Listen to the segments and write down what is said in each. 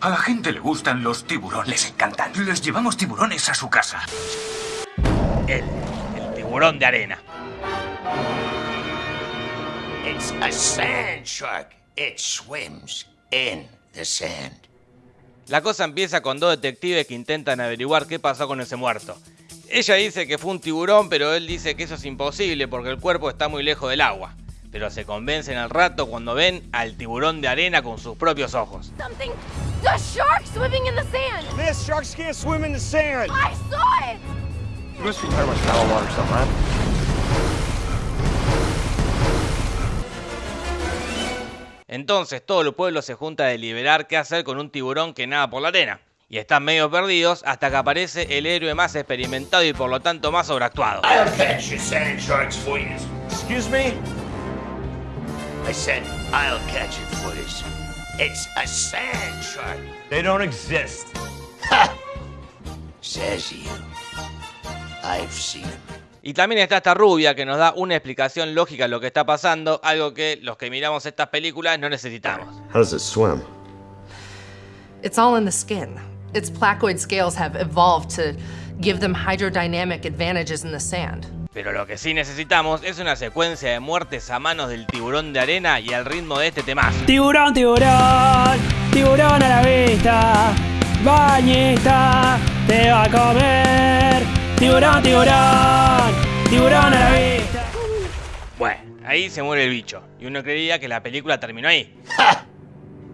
A la gente le gustan los tiburones. Les encantan. Les llevamos tiburones a su casa. Él, el tiburón de arena. It's a sand shark. It swims in the sand. La cosa empieza con dos detectives que intentan averiguar qué pasó con ese muerto. Ella dice que fue un tiburón, pero él dice que eso es imposible porque el cuerpo está muy lejos del agua. Pero se convencen al rato cuando ven al tiburón de arena con sus propios ojos. Something. A shark swimming in the sand. This sharks can't swim in the sand. I saw it. You must be talking about shallow water stuff, right? Entonces todo el pueblo se junta a deliberar qué hacer con un tiburón que nada por la arena. Y están medio perdidos hasta que aparece el héroe más experimentado y por lo tanto más sobreactuado. I'll catch your sand sharks for you. Excuse me? I said, I'll catch it for you. It's a sand shark. They don't exist. Ha! Says you. I've seen 'em. Y también está esta rubia que nos da una explicación lógica de lo que está pasando, algo que los que miramos estas películas no necesitamos. How does it swim? It's all in the skin. Its placoid scales have evolved to give them hydrodynamic advantages in the sand. Pero lo que sí necesitamos es una secuencia de muertes a manos del tiburón de arena y al ritmo de este temazo. Tiburón, tiburón, tiburón a la vista, bañista, te va a comer. Tiburón, tiburón, tiburón a la vista. Bueno, ahí se muere el bicho, y uno creería que la película terminó ahí.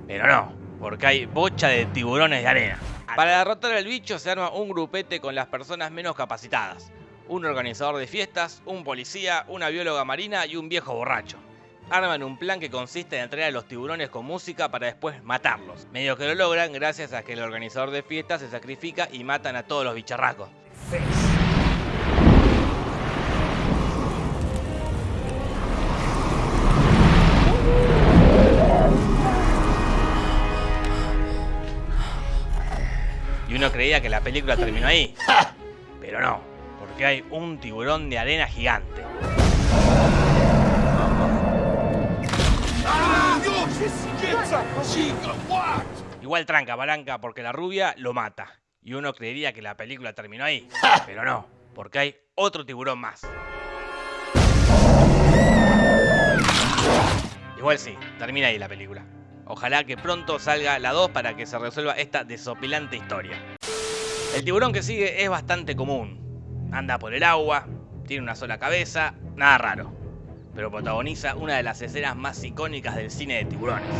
Pero no, porque hay bocha de tiburones de arena. Para derrotar al bicho se arma un grupete con las personas menos capacitadas. Un organizador de fiestas, un policía, una bióloga marina y un viejo borracho. Arman un plan que consiste en entrenar a los tiburones con música para después matarlos. Medio que lo logran gracias a que el organizador de fiestas se sacrifica y matan a todos los bicharracos. Y uno creía que la película terminó ahí. Pero no, porque hay un tiburón de arena gigante. Igual tranca palanca porque la rubia lo mata. Y uno creería que la película terminó ahí. Pero no, porque hay otro tiburón más. Igual sí, termina ahí la película. Ojalá que pronto salga la 2 para que se resuelva esta desopilante historia. El tiburón que sigue es bastante común. Anda por el agua, tiene una sola cabeza, nada raro. Pero protagoniza una de las escenas más icónicas del cine de tiburones.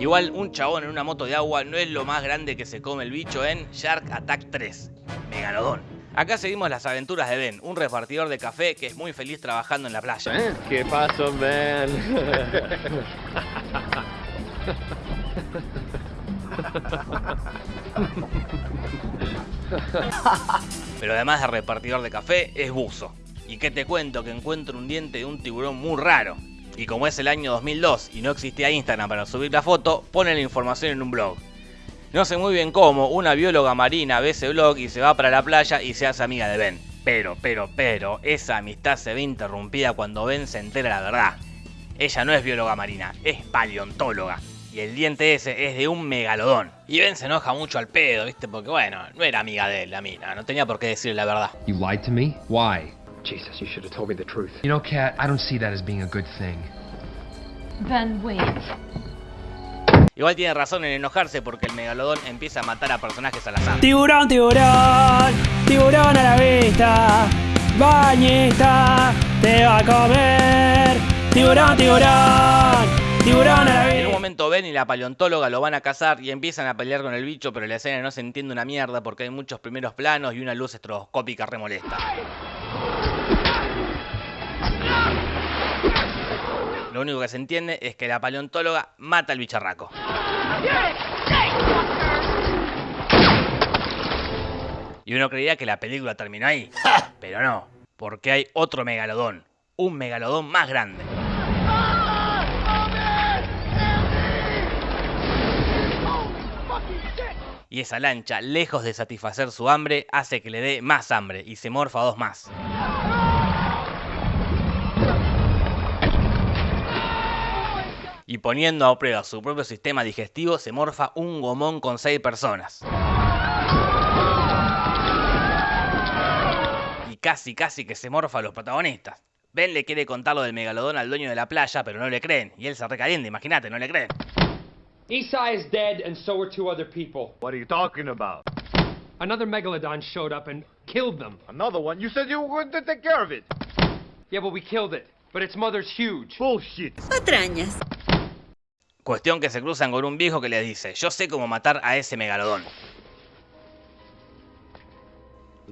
Igual un chabón en una moto de agua no es lo más grande que se come el bicho en Shark Attack 3, Megalodón. Acá seguimos las aventuras de Ben, un repartidor de café que es muy feliz trabajando en la playa. ¿Qué pasó, man? Pero además de repartidor de café, es buzo. ¿Y qué te cuento? Que encuentro un diente de un tiburón muy raro. Y como es el año 2002 y no existía Instagram para subir la foto, pone la información en un blog. No sé muy bien cómo, una bióloga marina ve ese blog y se va para la playa y se hace amiga de Ben. Pero, pero, pero, esa amistad se ve interrumpida cuando Ben se entera la verdad. Ella no es bióloga marina, es paleontóloga. Y el diente ese es de un megalodón. Y Ben se enoja mucho al pedo, ¿viste? Porque bueno, no era amiga de él, la mina, no tenía por qué decirle la verdad. You lied to me? Why? Jesus, you should have told me the truth. You know, Kat, I don't see that as being a good thing. Ben, wait. Igual tiene razón en enojarse porque el megalodón empieza a matar a personajes al azar. Tiburón, tiburón, tiburón a la vista, bañista, te va a comer. Tiburón, tiburón, tiburón a la En un vista. momento Ben y la paleontóloga lo van a cazar y empiezan a pelear con el bicho, pero la escena no se entiende una mierda porque hay muchos primeros planos y una luz estroboscópica remolesta. Lo único que se entiende es que la paleontóloga mata al bicharraco. Y uno creía que la película terminó ahí. Pero no, porque hay otro megalodón. Un megalodón más grande. Y esa lancha, lejos de satisfacer su hambre, hace que le dé más hambre y se morfa dos más. Y poniendo a prueba su propio sistema digestivo, se morfa un gomón con seis personas. Y casi, casi que se morfa a los protagonistas. Ben le quiere contar lo del megalodón al dueño de la playa, pero no le creen. Y él se recalienta, imagínate, no le creen. Esai is dead, and so are two other people. What are you talking about? Another megalodon showed up and killed them. Another one? You said you were going to take care of it. Yeah, but we killed it. But its mother's huge. Bullshit. Patrañas. Cuestión que se cruzan con un viejo que les dice, yo sé cómo matar a ese megalodón.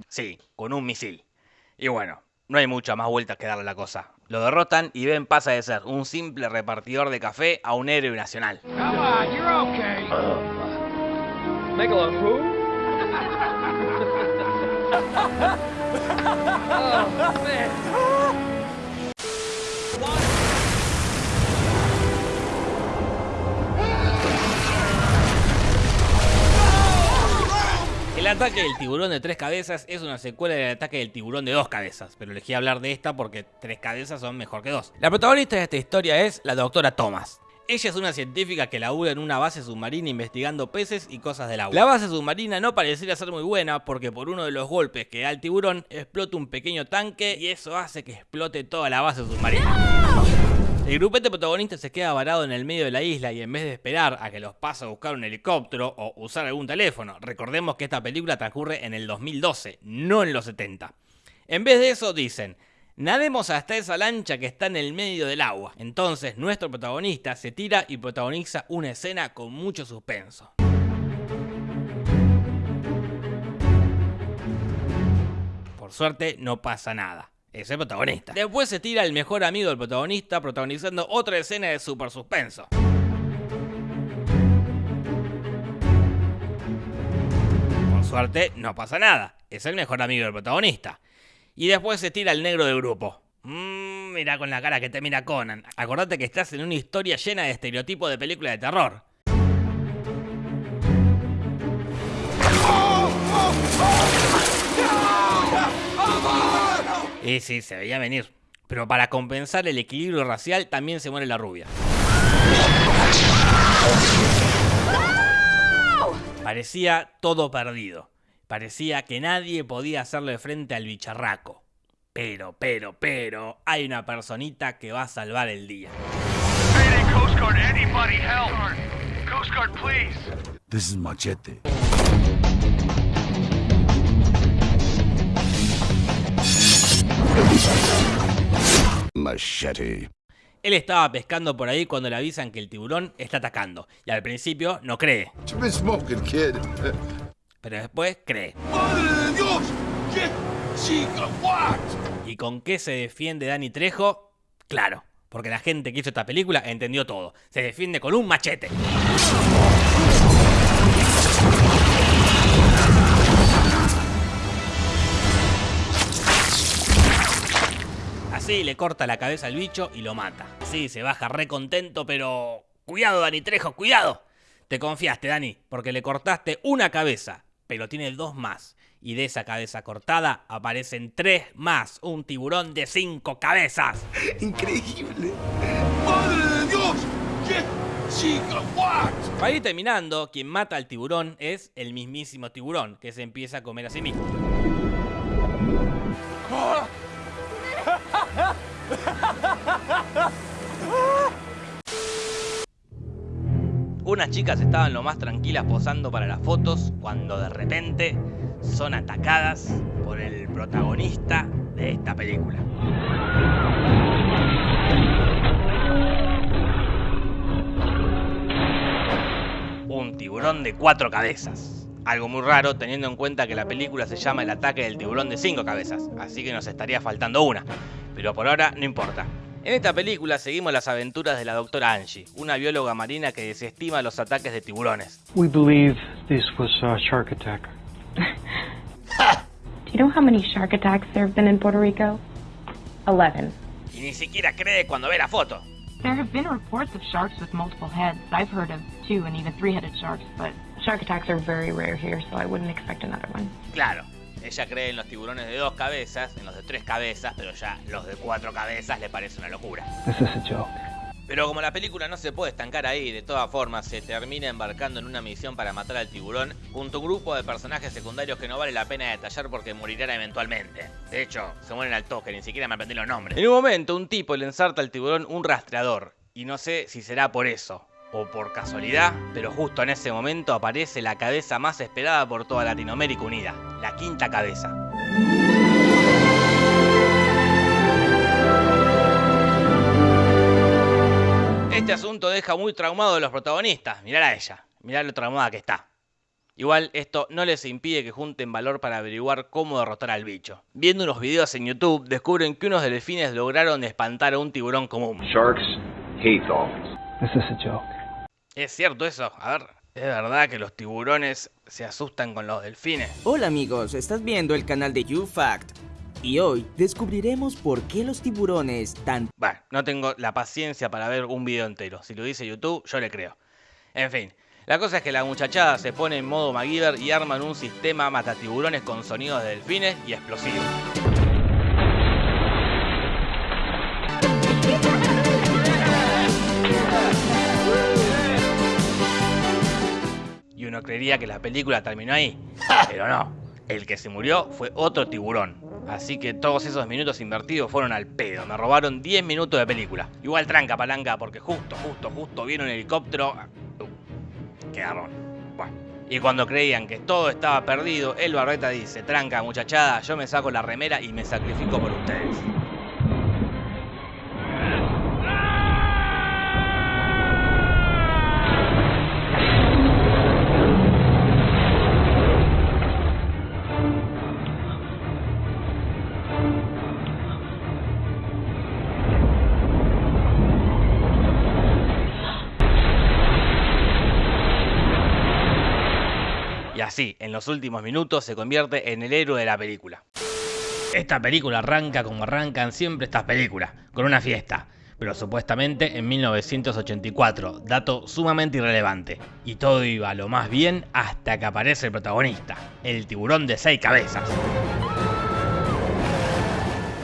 Sí, con un misil. Y bueno, no hay mucha más vueltas que darle a la cosa. Lo derrotan y Ben pasa de ser un simple repartidor de café a un héroe nacional. ataque del tiburón de tres cabezas es una secuela del ataque del tiburón de dos cabezas, pero elegí hablar de esta porque tres cabezas son mejor que dos. La protagonista de esta historia es la doctora Thomas. Ella es una científica que labura en una base submarina investigando peces y cosas del agua. La base submarina no pareciera ser muy buena porque por uno de los golpes que da el tiburón explota un pequeño tanque y eso hace que explote toda la base submarina. El grupete protagonista se queda varado en el medio de la isla y en vez de esperar a que los pase a buscar un helicóptero o usar algún teléfono, recordemos que esta película transcurre en el 2012, no en los 70. En vez de eso dicen, nademos hasta esa lancha que está en el medio del agua. Entonces nuestro protagonista se tira y protagoniza una escena con mucho suspenso. Por suerte no pasa nada. Es el protagonista. Después se tira el mejor amigo del protagonista protagonizando otra escena de super suspenso. Por suerte no pasa nada. Es el mejor amigo del protagonista. Y después se tira el negro del grupo. Mmm, mira con la cara que te mira Conan. Acordate que estás en una historia llena de estereotipos de película de terror. Y sí, se veía venir. Pero para compensar el equilibrio racial también se muere la rubia. Parecía todo perdido. Parecía que nadie podía hacerle frente al bicharraco. Pero, pero, pero, hay una personita que va a salvar el día. Coast Guard, anybody help! Coast Guard, please! This is Machete. Machete. Él estaba pescando por ahí cuando le avisan que el tiburón está atacando. Y al principio no cree. Pero después cree. ¡Madre de Dios! ¿Qué chica? What? ¿Y con qué se defiende Dani Trejo? Claro, porque la gente que hizo esta película entendió todo. Se defiende con un machete. Así le corta la cabeza al bicho y lo mata. Así se baja re contento, pero... Cuidado, Dani Trejo, cuidado. Te confiaste, Dani, porque le cortaste una cabeza, pero tiene dos más. Y de esa cabeza cortada aparecen tres más. Un tiburón de cinco cabezas. Increíble. ¡Madre de Dios! ¿Qué? Para ir terminando, quien mata al tiburón es el mismísimo tiburón, que se empieza a comer a sí mismo. Unas chicas estaban lo más tranquilas posando para las fotos cuando de repente son atacadas por el protagonista de esta película. Un tiburón de cuatro cabezas. Algo muy raro teniendo en cuenta que la película se llama El ataque del tiburón de cinco cabezas, así que nos estaría faltando una. Pero por ahora no importa. En esta película seguimos las aventuras de la doctora Angie, una bióloga marina que desestima los ataques de tiburones. We believe this was a shark attack. Do you know how many shark attacks there have been in Puerto Rico? Eleven. Y ni siquiera cree cuando ve la foto. There have been reports of sharks with multiple heads. I've heard of two and even three-headed sharks, but Shark attacks are very rare here, so I wouldn't expect another one. Claro, ella cree en los tiburones de dos cabezas, en los de tres cabezas, pero ya los de cuatro cabezas le parece una locura. Pero como la película no se puede estancar ahí, de todas formas se termina embarcando en una misión para matar al tiburón junto a un grupo de personajes secundarios que no vale la pena detallar porque morirán eventualmente. De hecho, se mueren al toque, ni siquiera me aprendí los nombres. En un momento, un tipo le ensarta al tiburón un rastreador, y no sé si será por eso o por casualidad, pero justo en ese momento aparece la cabeza más esperada por toda Latinoamérica Unida, la quinta cabeza. Este asunto deja muy traumado a los protagonistas. Mirá a ella, mirá lo traumada que está. Igual esto no les impide que junten valor para averiguar cómo derrotar al bicho. Viendo unos videos en YouTube descubren que unos delfines lograron espantar a un tiburón común. Sharks hate dolphins. This is a joke. ¿Es cierto eso? A ver, ¿es verdad que los tiburones se asustan con los delfines? Hola amigos, estás viendo el canal de YouFact. Y hoy descubriremos por qué los tiburones tan... Bueno, no tengo la paciencia para ver un video entero. Si lo dice YouTube, yo le creo. En fin, la cosa es que la muchachada se pone en modo MacGyver y arman un sistema matatiburones con sonidos de delfines y explosivos. Uno creería que la película terminó ahí, pero no. El que se murió fue otro tiburón. Así que todos esos minutos invertidos fueron al pedo. Me robaron 10 minutos de película. Igual tranca palanca porque justo, justo, justo viene un helicóptero. Uh, quedaron. Bueno. Y cuando creían que todo estaba perdido, el barbeta dice, tranca muchachada, yo me saco la remera y me sacrifico por ustedes. Los últimos minutos, se convierte en el héroe de la película. Esta película arranca como arrancan siempre estas películas, con una fiesta, pero supuestamente en 1984, dato sumamente irrelevante. Y todo iba lo más bien hasta que aparece el protagonista, el tiburón de seis cabezas.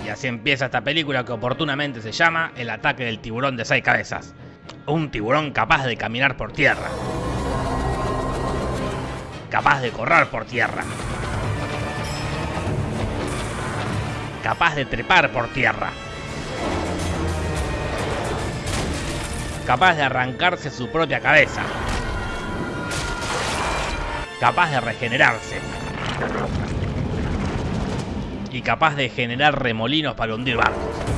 Y así empieza esta película que oportunamente se llama El ataque del tiburón de seis cabezas. Un tiburón capaz de caminar por tierra, capaz de correr por tierra, capaz de trepar por tierra, capaz de arrancarse su propia cabeza, capaz de regenerarse. Y capaz de generar remolinos para hundir barcos.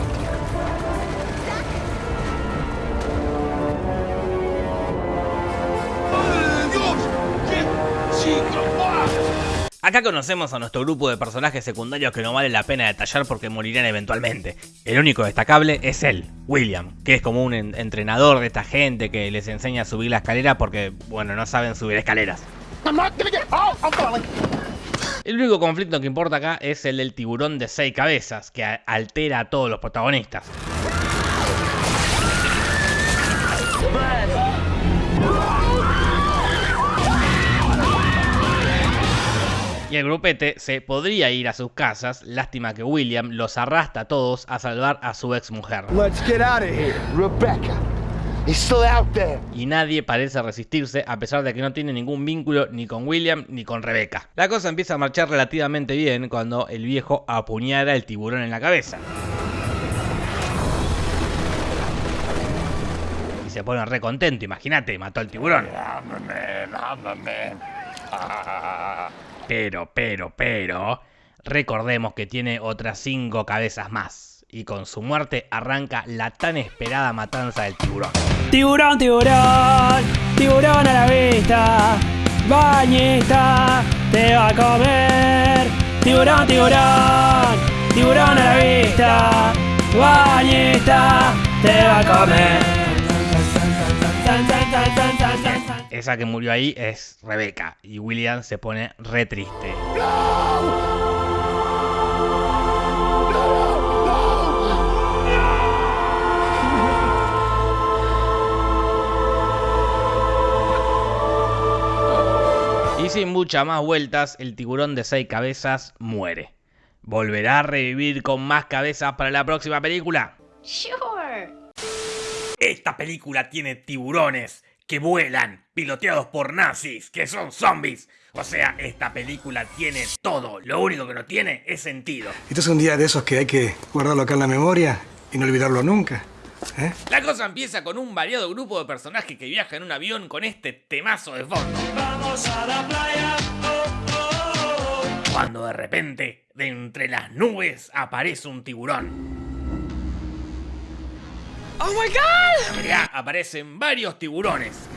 Acá conocemos a nuestro grupo de personajes secundarios que no vale la pena detallar porque morirán eventualmente. El único destacable es él, William, que es como un en entrenador de esta gente que les enseña a subir la escalera porque, bueno, no saben subir escaleras. El único conflicto que importa acá es el del tiburón de seis cabezas, que altera a todos los protagonistas. Y el grupete se podría ir a sus casas, lástima que William los arrastra a todos a salvar a su ex mujer. Let's get out of here, Rebecca. He's still out there. Y nadie parece resistirse a pesar de que no tiene ningún vínculo ni con William ni con Rebecca. La cosa empieza a marchar relativamente bien cuando el viejo apuñala el tiburón en la cabeza. Y se pone re contento, imagínate, mató al tiburón. Pero, pero, pero, recordemos que tiene otras cinco cabezas más. Y con su muerte arranca la tan esperada matanza del tiburón. Tiburón, tiburón, tiburón a la vista. Bañista, te va a comer. Tiburón, tiburón, tiburón a la vista. Bañista, te va a comer. Esa que murió ahí es Rebeca y William se pone re triste. muchas más vueltas, el tiburón de seis cabezas muere. ¿Volverá a revivir con más cabezas para la próxima película? Sure. Esta película tiene tiburones que vuelan, piloteados por nazis, que son zombies. O sea, esta película tiene todo. Lo único que no tiene es sentido. Este es un día de esos que hay que guardarlo acá en la memoria y no olvidarlo nunca. ¿eh? La cosa empieza con un variado grupo de personajes que viajan en un avión con este temazo de fondo. Vamos a la playa. Cuando de repente, de entre las nubes, aparece un tiburón. ¡Oh my god! Aparecen varios tiburones.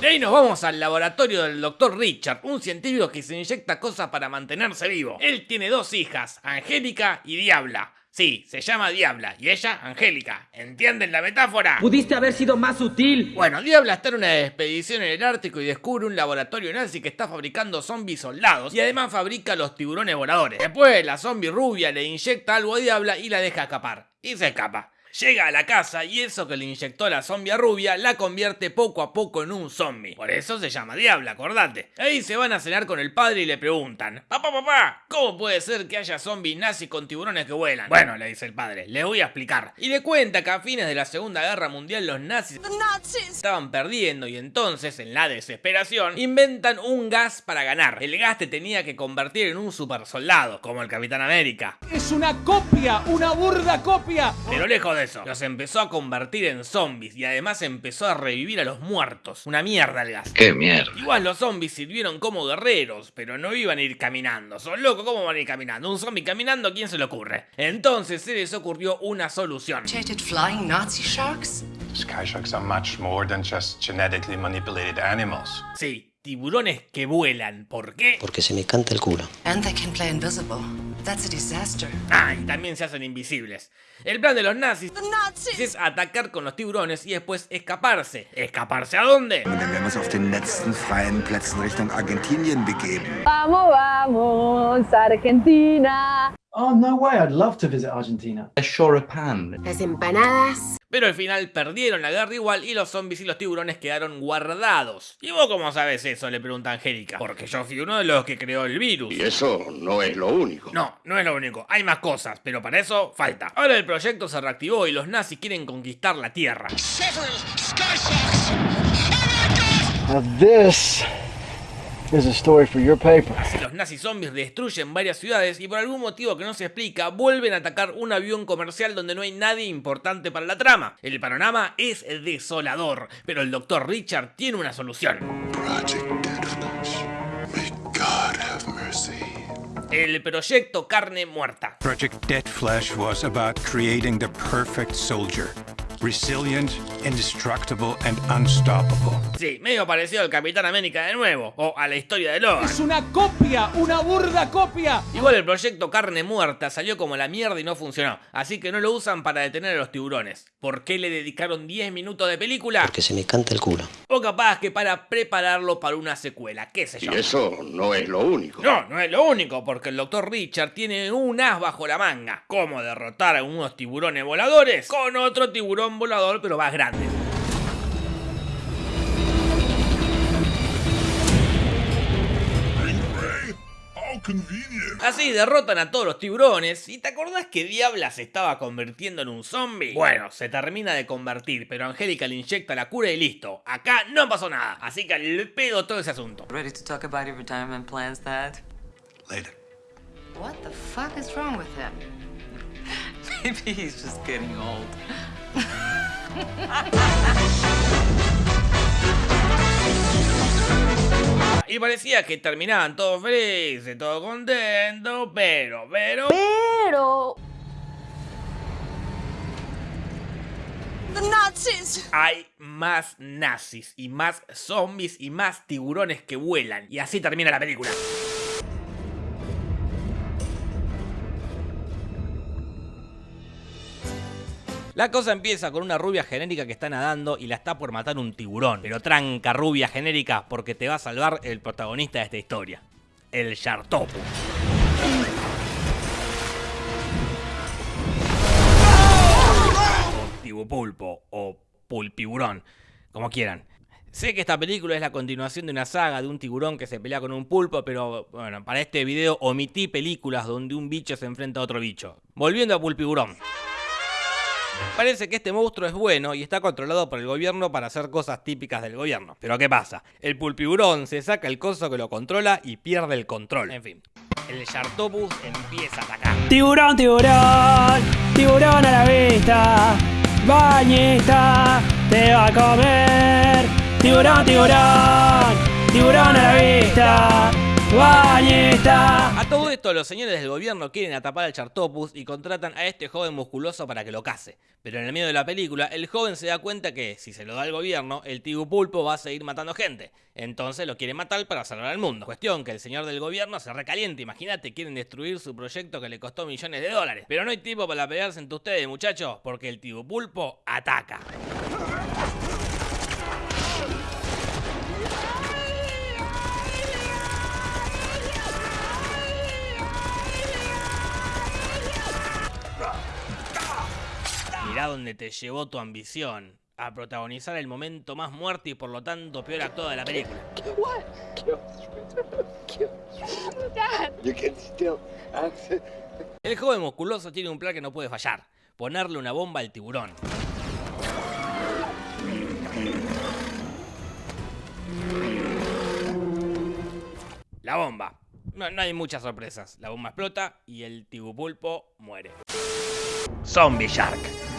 De ahí nos vamos al laboratorio del Dr. Richard, un científico que se inyecta cosas para mantenerse vivo. Él tiene dos hijas, Angélica y Diabla. Sí, se llama Diabla y ella Angélica. ¿Entienden la metáfora? Pudiste haber sido más sutil. Bueno, Diabla está en una expedición en el Ártico y descubre un laboratorio nazi que está fabricando zombies soldados y además fabrica los tiburones voladores. Después, la zombie rubia le inyecta algo a Diabla y la deja escapar. Y se escapa. Llega a la casa y eso que le inyectó la zombie rubia la convierte poco a poco en un zombie. Por eso se llama Diabla, acordate. Ahí se van a cenar con el padre y le preguntan: Papá, papá, ¿cómo puede ser que haya zombies nazis con tiburones que vuelan? Bueno, le dice el padre, le voy a explicar. Y le cuenta que a fines de la Segunda Guerra Mundial los nazis estaban perdiendo y entonces, en la desesperación, inventan un gas para ganar. El gas te tenía que convertir en un super soldado, como el Capitán América. Es una copia, una burda copia. Pero lejos de eso, los empezó a convertir en zombies y además empezó a revivir a los muertos. Una mierda el gas. ¡Qué mierda! Igual los zombies sirvieron como guerreros, pero no iban a ir caminando. Son locos, ¿cómo van a ir caminando? Un zombie caminando, ¿a quién se le ocurre? Entonces se les ocurrió una solución. flying Nazi sharks? Sky sharks are much more than just genetically manipulated animals. Sí, tiburones que vuelan. ¿Por qué? Porque se me canta el culo. And they can play invisible. That's a disaster. Ah, y también se hacen invisibles. El plan de los nazis es atacar con los tiburones y después escaparse. ¿Escaparse a dónde? Und dann werden wir uns auf den letzten freien Plätzen Richtung Argentinien begeben. Vamos, vamos, Argentina. Oh, no way. I'd love to visit Argentina. Las empanadas. Pero al final perdieron la guerra igual y los zombies y los tiburones quedaron guardados. ¿Y vos cómo sabes eso? Le pregunta Angélica. Porque yo fui uno de los que creó el virus. Y eso no es lo único. No, no es lo único. Hay más cosas, pero para eso falta. Ahora el proyecto se reactivó y los nazis quieren conquistar la Tierra. Now this is a story for your paper. Los nazis zombies destruyen varias ciudades y por algún motivo que no se explica vuelven a atacar un avión comercial donde no hay nadie importante para la trama. El panorama es desolador, pero el Dr. Richard tiene una solución. El proyecto Carne Muerta. Project Dead Flesh was about creating the perfect soldier. Resilient, indestructible, and unstoppable. Sí, medio parecido al Capitán América de nuevo, o a la historia de Logan. Es una copia, una burda copia. Igual el proyecto Carne Muerta salió como la mierda y no funcionó, así que no lo usan para detener a los tiburones. ¿Por qué le dedicaron 10 minutos de película? Porque se me canta el culo. O capaz que para prepararlo para una secuela, qué sé yo. Y eso no es lo único. No, no es lo único, porque el Dr. Richard tiene un as bajo la manga. ¿Cómo derrotar a unos tiburones voladores? Con otro tiburón volador, pero más grande. Así derrotan a todos los tiburones. ¿Y te acordás que Diabla se estaba convirtiendo en un zombie? Bueno, se termina de convertir, pero Angélica le inyecta la cura y listo. Acá no pasó nada, así que al pedo todo ese asunto. Ready to talk about your retirement plans, Dad? Later. What the fuck is wrong with him? Maybe he's just getting old. Y parecía que terminaban todos felices, todos contentos, pero, pero... Pero... The Nazis! Hay más nazis y más zombies y más tiburones que vuelan. Y así termina la película. La cosa empieza con una rubia genérica que está nadando y la está por matar un tiburón. Pero tranca rubia genérica porque te va a salvar el protagonista de esta historia. El Shartopu. O tibupulpo o pulpiburón. Como quieran. Sé que esta película es la continuación de una saga de un tiburón que se pelea con un pulpo, pero bueno, para este video omití películas donde un bicho se enfrenta a otro bicho. Volviendo a Pulpigurón. Parece que este monstruo es bueno y está controlado por el gobierno para hacer cosas típicas del gobierno. Pero ¿qué pasa? El pulpiburón se saca el coso que lo controla y pierde el control. En fin, el Shartopus empieza a atacar. Tiburón, tiburón, tiburón a la vista. Bañista, te va a comer. Tiburón, tiburón, tiburón a la vista. Bañista. A todo esto, los señores del gobierno quieren atrapar al Chartopus y contratan a este joven musculoso para que lo case. Pero en el medio de la película, el joven se da cuenta que, si se lo da al gobierno, el Tibu Pulpo va a seguir matando gente. Entonces lo quiere matar para salvar al mundo. Cuestión que el señor del gobierno se recaliente. Imagínate, quieren destruir su proyecto que le costó millones de dólares. Pero no hay tiempo para pelearse entre ustedes, muchachos, porque el Tibu Pulpo ataca. Mirá donde te llevó tu ambición. A protagonizar el momento más muerto y por lo tanto peor actuado de la película. El joven musculoso tiene un plan que no puede fallar. Ponerle una bomba al tiburón. La bomba. No, no hay muchas sorpresas. La bomba explota y el tibupulpo muere. Zombie Shark.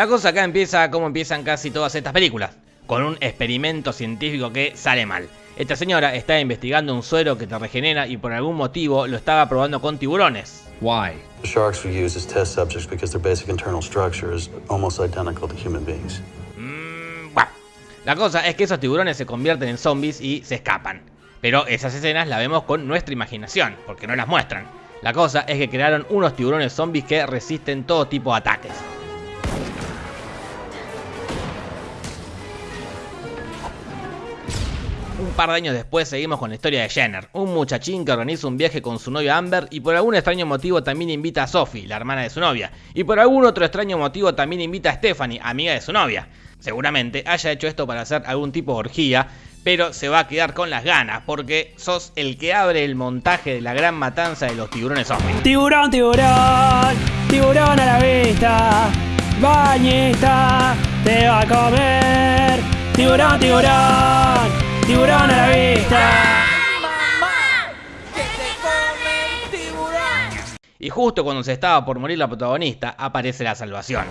La cosa acá empieza como empiezan casi todas estas películas, con un experimento científico que sale mal. Esta señora está investigando un suero que te regenera y por algún motivo lo estaba probando con tiburones. Why? Sharks were used as test subjects because their basic internal structure is almost identical to human beings. Mm, bueno. La cosa es que esos tiburones se convierten en zombies y se escapan. Pero esas escenas las vemos con nuestra imaginación, porque no las muestran. La cosa es que crearon unos tiburones zombies que resisten todo tipo de ataques. Un par de años después seguimos con la historia de Jenner, un muchachín que organiza un viaje con su novia Amber y por algún extraño motivo también invita a Sophie, la hermana de su novia, y por algún otro extraño motivo también invita a Stephanie, amiga de su novia. Seguramente haya hecho esto para hacer algún tipo de orgía, pero se va a quedar con las ganas porque sos el que abre el montaje de la gran matanza de los tiburones zombies. Tiburón, tiburón, tiburón a la vista. Bañista, te va a comer. Tiburón, tiburón, tiburón a la vista. Y justo cuando se estaba por morir la protagonista, aparece la salvación.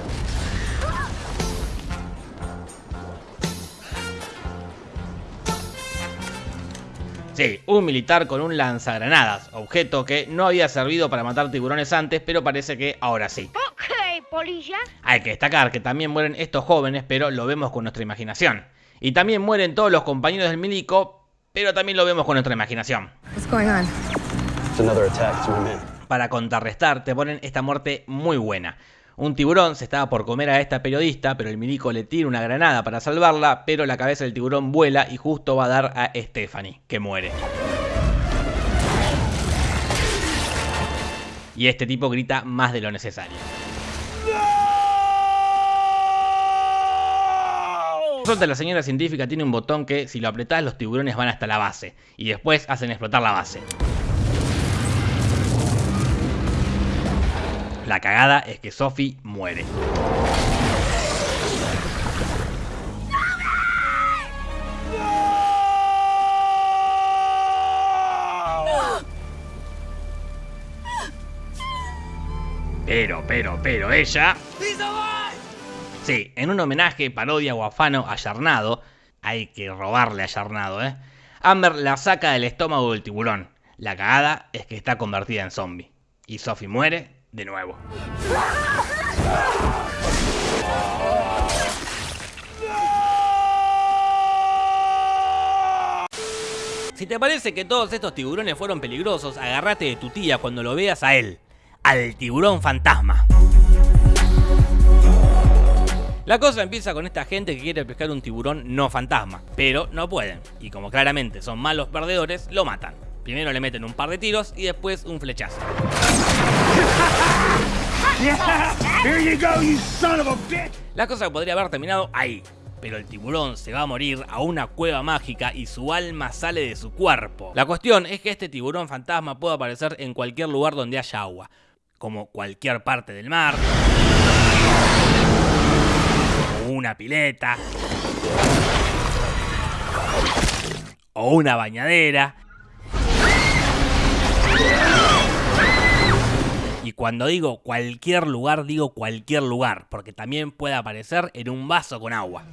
Sí, un militar con un lanzagranadas, objeto que no había servido para matar tiburones antes, pero parece que ahora sí. Ok, polilla. Hay que destacar que también mueren estos jóvenes, pero lo vemos con nuestra imaginación. Y también mueren todos los compañeros del milico, pero también lo vemos con nuestra imaginación. What's going on? It's another attack, it's my men. Para contrarrestar, te ponen esta muerte muy buena. Un tiburón se estaba por comer a esta periodista, pero el milico le tira una granada para salvarla, pero la cabeza del tiburón vuela y justo va a dar a Stephanie, que muere. Y este tipo grita más de lo necesario. Resulta la señora científica tiene un botón que si lo apretás los tiburones van hasta la base y después hacen explotar la base. La cagada es que Sophie muere. Pero, pero, pero ella... Sí, en un homenaje, parodia o afano a Yarnado, hay que robarle a Yarnado, ¿eh? Amber la saca del estómago del tiburón. La cagada es que está convertida en zombie. Y Sophie muere de nuevo. Si te parece que todos estos tiburones fueron peligrosos, agárrate de tu tía cuando lo veas a él, al tiburón fantasma. La cosa empieza con esta gente que quiere pescar un tiburón no fantasma, pero no pueden, y como claramente son malos perdedores, lo matan. Primero le meten un par de tiros y después un flechazo. La cosa podría haber terminado ahí, pero el tiburón se va a morir a una cueva mágica y su alma sale de su cuerpo. La cuestión es que este tiburón fantasma puede aparecer en cualquier lugar donde haya agua, como cualquier parte del mar, una pileta, o una bañadera. Y cuando digo cualquier lugar, digo cualquier lugar, porque también puede aparecer en un vaso con agua.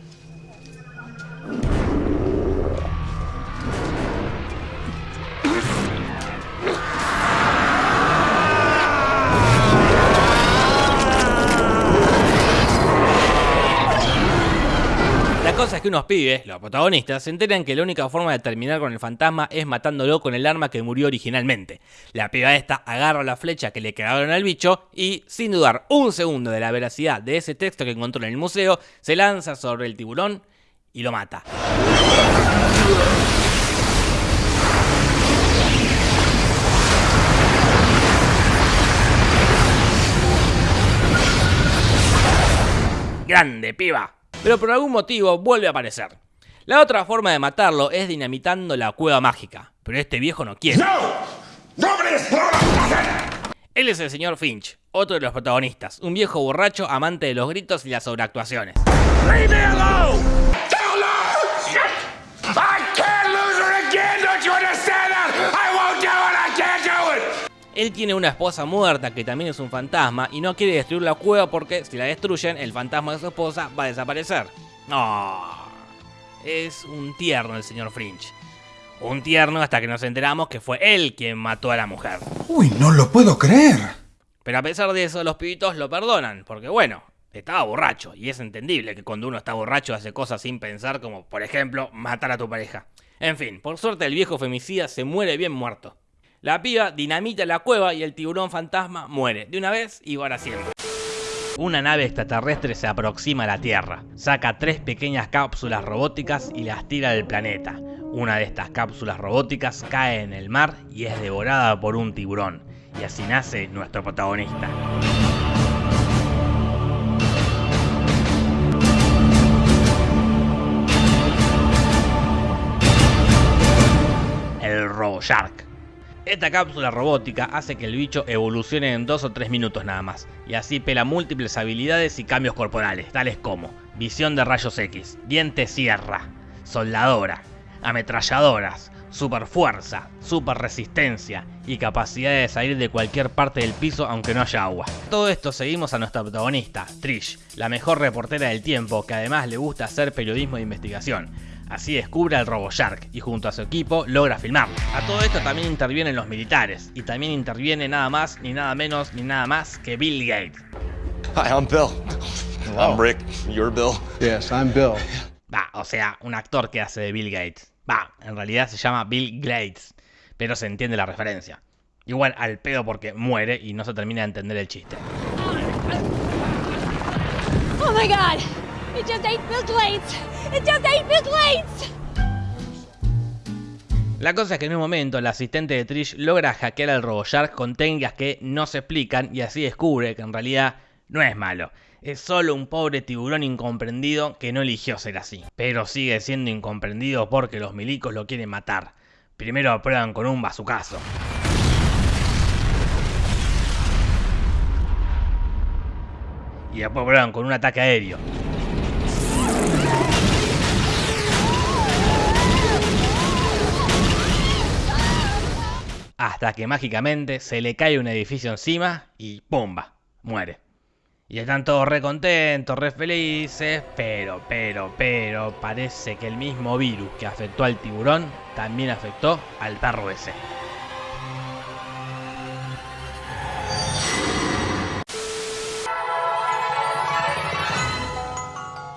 Cosa es que unos pibes, los protagonistas, se enteran que la única forma de terminar con el fantasma es matándolo con el arma que murió originalmente. La piba esta agarra la flecha que le quedaron al bicho y, sin dudar un segundo de la veracidad de ese texto que encontró en el museo, se lanza sobre el tiburón y lo mata. Grande, piba. Pero por algún motivo vuelve a aparecer. La otra forma de matarlo es dinamitando la cueva mágica. Pero este viejo no quiere. Él es el señor Finch, otro de los protagonistas, un viejo borracho amante de los gritos y las sobreactuaciones. Él tiene una esposa muerta que también es un fantasma y no quiere destruir la cueva porque si la destruyen, el fantasma de su esposa va a desaparecer. No, es un tierno el señor Finch. Un tierno hasta que nos enteramos que fue él quien mató a la mujer. Uy, no lo puedo creer. Pero a pesar de eso, los pibitos lo perdonan, porque bueno, estaba borracho, y es entendible que cuando uno está borracho hace cosas sin pensar, como por ejemplo matar a tu pareja. En fin, por suerte el viejo femicida se muere bien muerto. La piba dinamita la cueva y el tiburón fantasma muere, de una vez y para siempre. Una nave extraterrestre se aproxima a la Tierra, saca tres pequeñas cápsulas robóticas y las tira del planeta. Una de estas cápsulas robóticas cae en el mar y es devorada por un tiburón. Y así nace nuestro protagonista. El RoboShark. Esta cápsula robótica hace que el bicho evolucione en 2 o 3 minutos nada más, y así pela múltiples habilidades y cambios corporales, tales como visión de rayos X, diente sierra, soldadora, ametralladoras, super fuerza, super resistencia y capacidad de salir de cualquier parte del piso aunque no haya agua. Todo esto seguimos a nuestra protagonista, Trish, la mejor reportera del tiempo que además le gusta hacer periodismo de investigación. Así descubre al RoboShark y junto a su equipo logra filmarlo. A todo esto también intervienen los militares y también interviene nada más ni nada menos ni nada más que Bill Gates. Hi, I'm Bill. I'm Rick. You're Bill. Yes, I'm Bill. Va, o sea, un actor que hace de Bill Gates. Va, en realidad se llama Bill Gates, pero se entiende la referencia. Igual al pedo porque muere y no se termina de entender el chiste. Oh my god! It just ate Bill Glades! It just! La cosa es que en un momento el asistente de Trish logra hackear al RoboShark con técnicas que no se explican y así descubre que en realidad no es malo. Es solo un pobre tiburón incomprendido que no eligió ser así. Pero sigue siendo incomprendido porque los milicos lo quieren matar. Primero aprueban con un bazucazo. Y después prueban con un ataque aéreo. Hasta que mágicamente se le cae un edificio encima y ¡pumba! Muere. Y están todos re contentos, re felices, pero, pero, pero, parece que el mismo virus que afectó al tiburón también afectó al perro ese.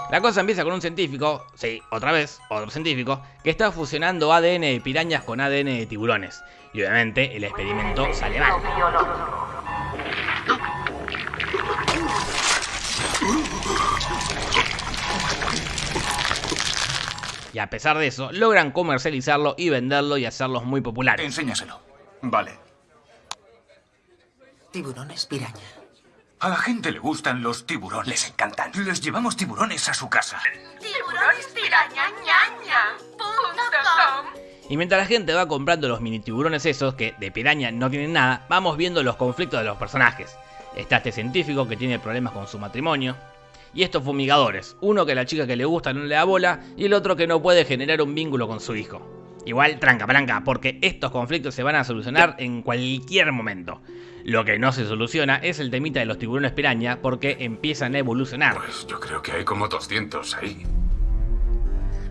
La cosa empieza con un científico, sí, otra vez, otro científico, que está fusionando ADN de pirañas con ADN de tiburones. Y obviamente el experimento sale mal. Y a pesar de eso, logran comercializarlo y venderlo y hacerlos muy populares. Enséñaselo. Vale. Tiburones piraña. A la gente le gustan los tiburones. Les encantan. Les llevamos tiburones a su casa. Tiburones tiburones Y mientras la gente va comprando los mini tiburones esos, que de piraña no tienen nada, vamos viendo los conflictos de los personajes. Está este científico que tiene problemas con su matrimonio. Y estos fumigadores, uno que a la chica que le gusta no le da bola y el otro que no puede generar un vínculo con su hijo. Igual tranca palanca, porque estos conflictos se van a solucionar en cualquier momento. Lo que no se soluciona es el temita de los tiburones piraña porque empiezan a evolucionar. Pues yo creo que hay como 200 ahí.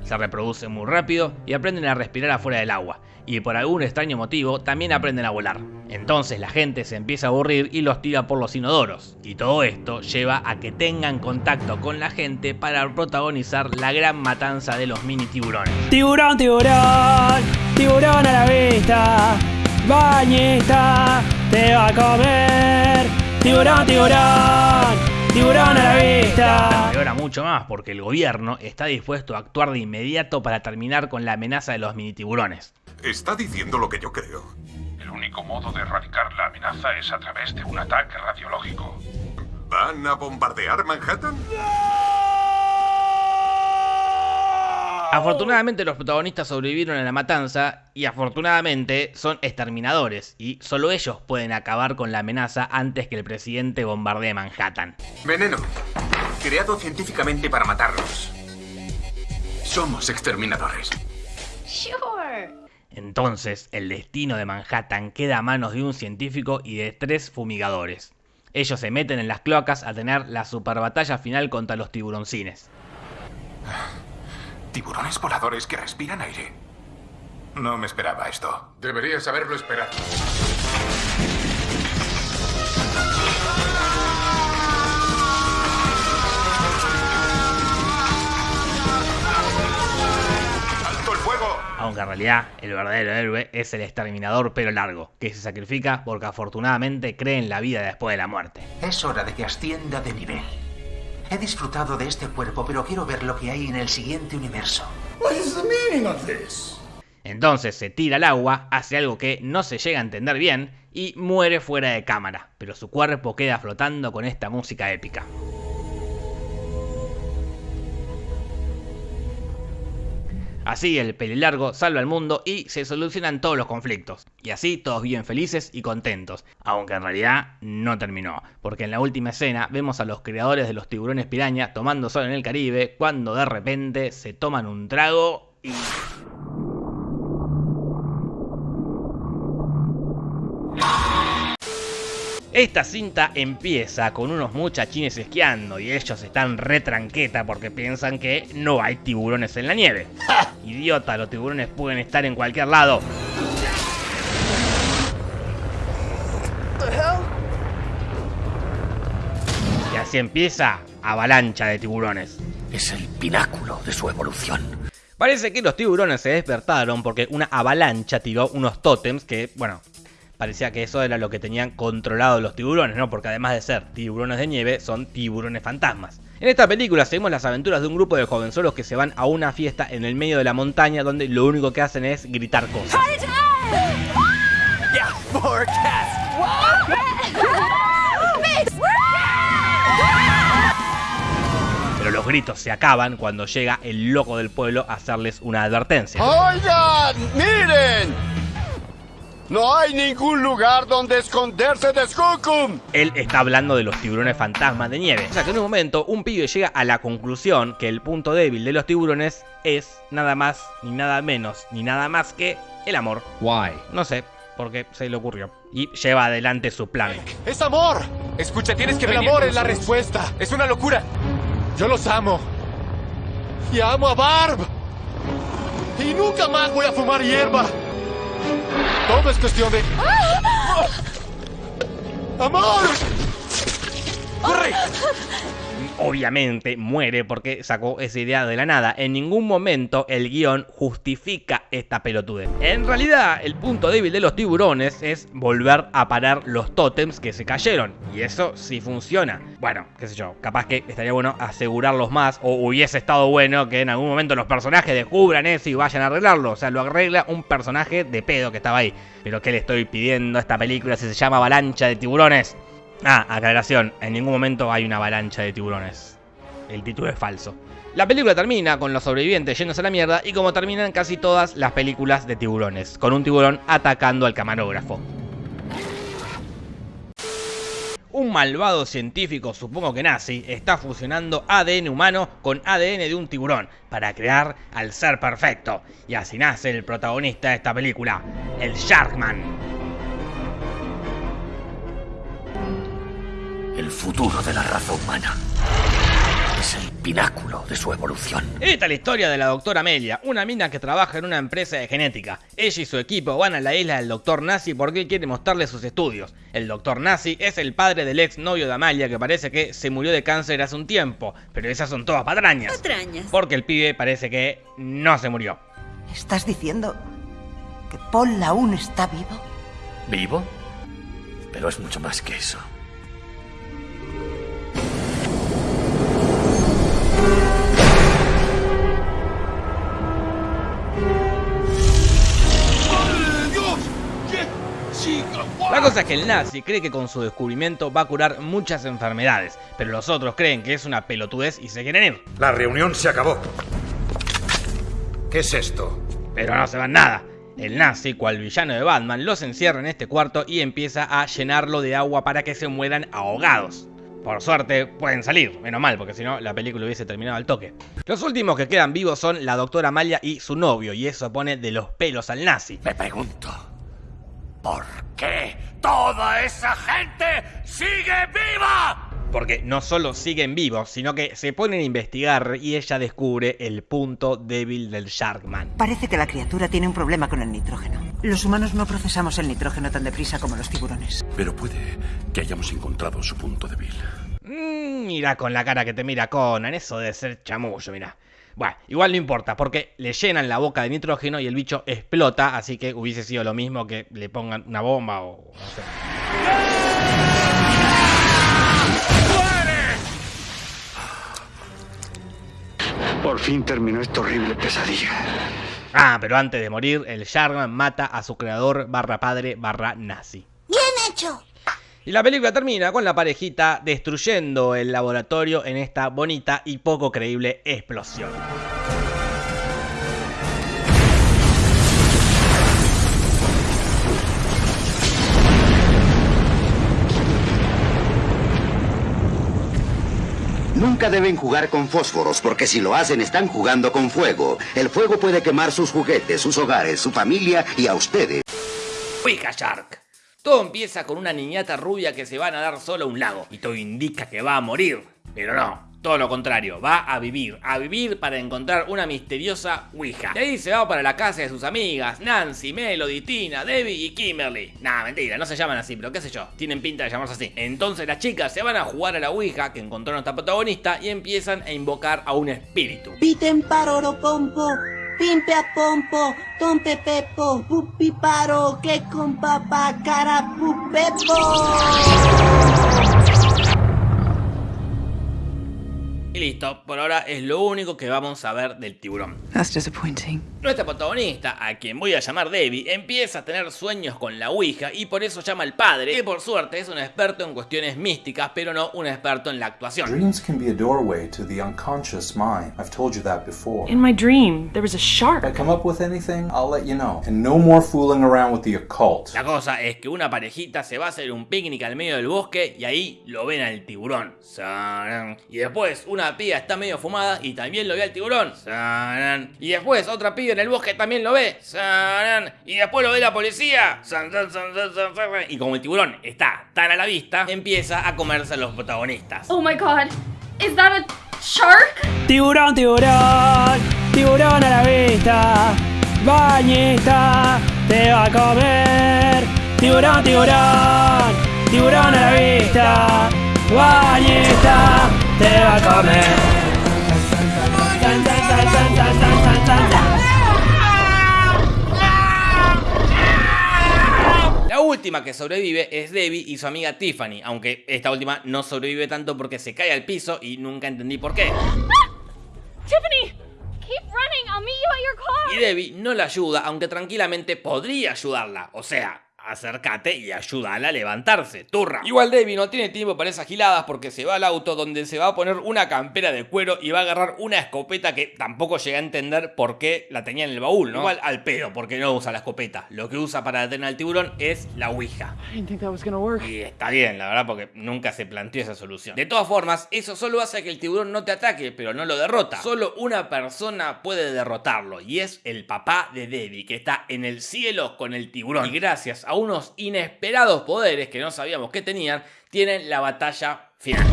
Se reproducen muy rápido y aprenden a respirar afuera del agua. Y por algún extraño motivo también aprenden a volar. Entonces la gente se empieza a aburrir y los tira por los inodoros. Y todo esto lleva a que tengan contacto con la gente para protagonizar la gran matanza de los mini tiburones. Tiburón, tiburón, tiburón a la vista. Bañeta, te va a comer. Tiburón, tiburón. Tiburón a la vista. Y ahora mucho más porque el gobierno está dispuesto a actuar de inmediato para terminar con la amenaza de los mini tiburones. Está diciendo lo que yo creo. El único modo de erradicar la amenaza es a través de un ataque radiológico. ¿Van a bombardear Manhattan? Afortunadamente los protagonistas sobrevivieron a la matanza y afortunadamente son exterminadores y solo ellos pueden acabar con la amenaza antes que el presidente bombardee Manhattan. Veneno, creado científicamente para matarlos. Somos exterminadores. Sure. Entonces, el destino de Manhattan queda a manos de un científico y de tres fumigadores. Ellos se meten en las cloacas a tener la super batalla final contra los tiburoncines. Tiburones voladores que respiran aire. No me esperaba esto. Deberías haberlo esperado. ¡Alto el fuego! Aunque en realidad el verdadero héroe es el exterminador pelo largo, que se sacrifica porque afortunadamente cree en la vida después de la muerte. Es hora de que ascienda de nivel. He disfrutado de este cuerpo, pero quiero ver lo que hay en el siguiente universo. What is the meaning of this? Entonces se tira al agua, hace algo que no se llega a entender bien y muere fuera de cámara, pero su cuerpo queda flotando con esta música épica. Así el pelilargo salva al mundo y se solucionan todos los conflictos. Y así todos viven felices y contentos. Aunque en realidad no terminó. Porque en la última escena vemos a los creadores de los tiburones piraña tomando sol en el Caribe cuando de repente se toman un trago y... Esta cinta empieza con unos muchachines esquiando y ellos están re tranqueta porque piensan que no hay tiburones en la nieve. Idiota, los tiburones pueden estar en cualquier lado. Y así empieza avalancha de tiburones. Es el pináculo de su evolución. Parece que los tiburones se despertaron porque una avalancha tiró unos tótems que, bueno, parecía que eso era lo que tenían controlado los tiburones, ¿no? Porque además de ser tiburones de nieve, son tiburones fantasmas. En esta película seguimos las aventuras de un grupo de jovenzuelos que se van a una fiesta en el medio de la montaña donde lo único que hacen es gritar cosas. Pero los gritos se acaban cuando llega el loco del pueblo a hacerles una advertencia. Oigan, miren. No hay ningún lugar donde esconderse de Skookum. Él está hablando de los tiburones fantasmas de nieve. O sea que en un momento un pibe llega a la conclusión que el punto débil de los tiburones es nada más, ni nada menos, ni nada más que el amor. Why? No sé, porque se le ocurrió. Y lleva adelante su plan. Es amor. Escucha, tienes que El amor es la respuesta. Es una locura. Yo los amo. Y amo a Barb. Y nunca más voy a fumar hierba. Todo es cuestión de... ¡Amor! ¡Corre! Obviamente muere porque sacó esa idea de la nada. En ningún momento el guion justifica esta pelotude. En realidad, el punto débil de los tiburones es volver a parar los tótems que se cayeron. Y eso sí funciona. Bueno, qué sé yo, capaz que estaría bueno asegurarlos más. O hubiese estado bueno que en algún momento los personajes descubran eso y vayan a arreglarlo. O sea, lo arregla un personaje de pedo que estaba ahí. Pero ¿qué le estoy pidiendo a esta película si se llama Avalancha de Tiburones? Ah, aclaración, en ningún momento hay una avalancha de tiburones. El título es falso. La película termina con los sobrevivientes yéndose a la mierda y como terminan casi todas las películas de tiburones, con un tiburón atacando al camarógrafo. Un malvado científico, supongo que nazi, está fusionando ADN humano con ADN de un tiburón para crear al ser perfecto. Y así nace el protagonista de esta película, el Sharkman. El futuro de la raza humana es el pináculo de su evolución. Esta es la historia de la doctora Amelia, una mina que trabaja en una empresa de genética. Ella y su equipo van a la isla del doctor Nazi porque él quiere mostrarle sus estudios. El doctor Nazi es el padre del ex novio de Amalia que parece que se murió de cáncer hace un tiempo, pero esas son todas patrañas. Patrañas. Porque el pibe parece que no se murió. ¿Estás diciendo que Paul aún está vivo? ¿Vivo? Pero es mucho más que eso. La cosa es que el nazi cree que con su descubrimiento va a curar muchas enfermedades, pero los otros creen que es una pelotudez y se quieren ir. La reunión se acabó. ¿Qué es esto? Pero no se van nada. El nazi, cual villano de Batman, los encierra en este cuarto y empieza a llenarlo de agua para que se mueran ahogados. Por suerte pueden salir, menos mal, porque si no la película hubiese terminado al toque. Los últimos que quedan vivos son la doctora Amalia y su novio, y eso pone de los pelos al nazi. Me pregunto, ¿por qué toda esa gente sigue viva? Porque no solo siguen vivos, sino que se ponen a investigar y ella descubre el punto débil del Sharkman. Parece que la criatura tiene un problema con el nitrógeno. Los humanos no procesamos el nitrógeno tan deprisa como los tiburones. Pero puede que hayamos encontrado su punto débil. Mm, mira con la cara que te mira Conan, eso de ser chamullo, mira. Bueno, igual no importa, porque le llenan la boca de nitrógeno y el bicho explota, así que hubiese sido lo mismo que le pongan una bomba o no sé. Por fin terminó esta horrible pesadilla. Ah, pero antes de morir, el Sharkman mata a su creador barra padre barra nazi. ¡Bien hecho! Y la película termina con la parejita destruyendo el laboratorio en esta bonita y poco creíble explosión. Nunca deben jugar con fósforos, porque si lo hacen están jugando con fuego. El fuego puede quemar sus juguetes, sus hogares, su familia y a ustedes. Ouija Shark. Todo empieza con una niñata rubia que se va a nadar solo a un lago y todo indica que va a morir. Pero no, todo lo contrario, va a vivir, a vivir para encontrar una misteriosa Ouija. Y ahí se va para la casa de sus amigas, Nancy, Melody, Tina, Debbie y Kimberly. Nah, mentira, no se llaman así, pero qué sé yo, tienen pinta de llamarse así. Entonces las chicas se van a jugar a la Ouija que encontró nuestra protagonista y empiezan a invocar a un espíritu. Piten paroro pompo, pimpe a pompo, tompe pepo, pupi paro, que con papá cara pupepo. Y listo, por ahora es lo único que vamos a ver del tiburón. That's disappointing. Nuestra protagonista, a quien voy a llamar Debbie, empieza a tener sueños con la Ouija y por eso llama al padre, que por suerte es un experto en cuestiones místicas, pero no un experto en la actuación. Dreams can be a doorway to the unconscious mind. I've told you that before. In my dream, there was a shark. If I come up with anything, I'll let you know. And no more fooling around with the occult. La cosa es que una parejita se va a hacer un picnic al medio del bosque y ahí lo ven al tiburón. Y después una piba está medio fumada y también lo ve al tiburón. Y después otra piba en el bosque también lo ve. Y después lo ve la policía. San, san, san, san, san, san. Y como el tiburón está tan a la vista, empieza a comerse a los protagonistas. Oh my god. Is that a shark? Tiburón, tiburón, tiburón a la vista. Bañista, te va a comer. Tiburón, tiburón, tiburón a la vista. Te va a comer. La última que sobrevive es Debbie y su amiga Tiffany, aunque esta última no sobrevive tanto porque se cae al piso y nunca entendí por qué. Tiffany, keep running, I'll meet you at your car. Y Debbie no la ayuda, aunque tranquilamente podría ayudarla, o sea, acércate y ayúdala a levantarse, turra. Igual Debbie no tiene tiempo para esas giladas porque se va al auto donde se va a poner una campera de cuero y va a agarrar una escopeta que tampoco llega a entender por qué la tenía en el baúl, ¿no? Igual al pedo, porque no usa la escopeta. Lo que usa para detener al tiburón es la ouija. Y está bien, la verdad, porque nunca se planteó esa solución. De todas formas, eso solo hace que el tiburón no te ataque, pero no lo derrota. Solo una persona puede derrotarlo, y es el papá de Debbie, que está en el cielo con el tiburón. Y gracias a unos inesperados poderes que no sabíamos que tenían, tienen la batalla final.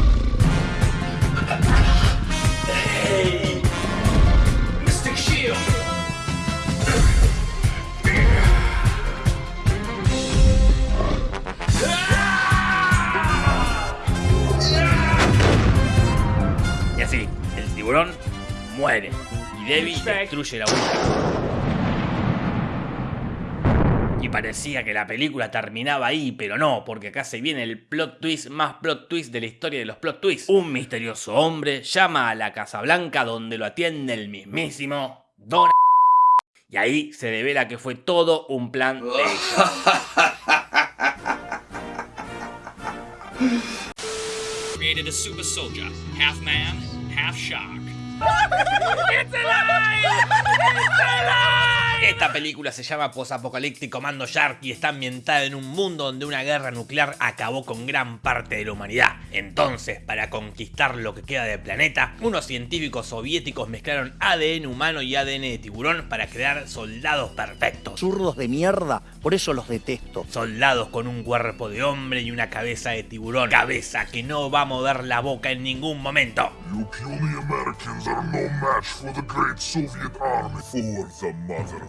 Y así, el tiburón muere. Y Debbie destruye la Ouija. Parecía que la película terminaba ahí, pero no, porque acá se viene el plot twist más plot twist de la historia de los plot twists. Un misterioso hombre llama a la Casa Blanca donde lo atiende el mismísimo Don... Y ahí se devela que fue todo un plan de ellos. Created a super soldier, half man, half shark. Esta película se llama Posapocalíptico Mando Shark y está ambientada en un mundo donde una guerra nuclear acabó con gran parte de la humanidad. Entonces, para conquistar lo que queda del planeta, unos científicos soviéticos mezclaron ADN humano y ADN de tiburón para crear soldados perfectos. Zurdos de mierda, por eso los detesto. Soldados con un cuerpo de hombre y una cabeza de tiburón. Cabeza que no va a mover la boca en ningún momento. You kill the Americans are no match for the great Soviet army. For the motherland.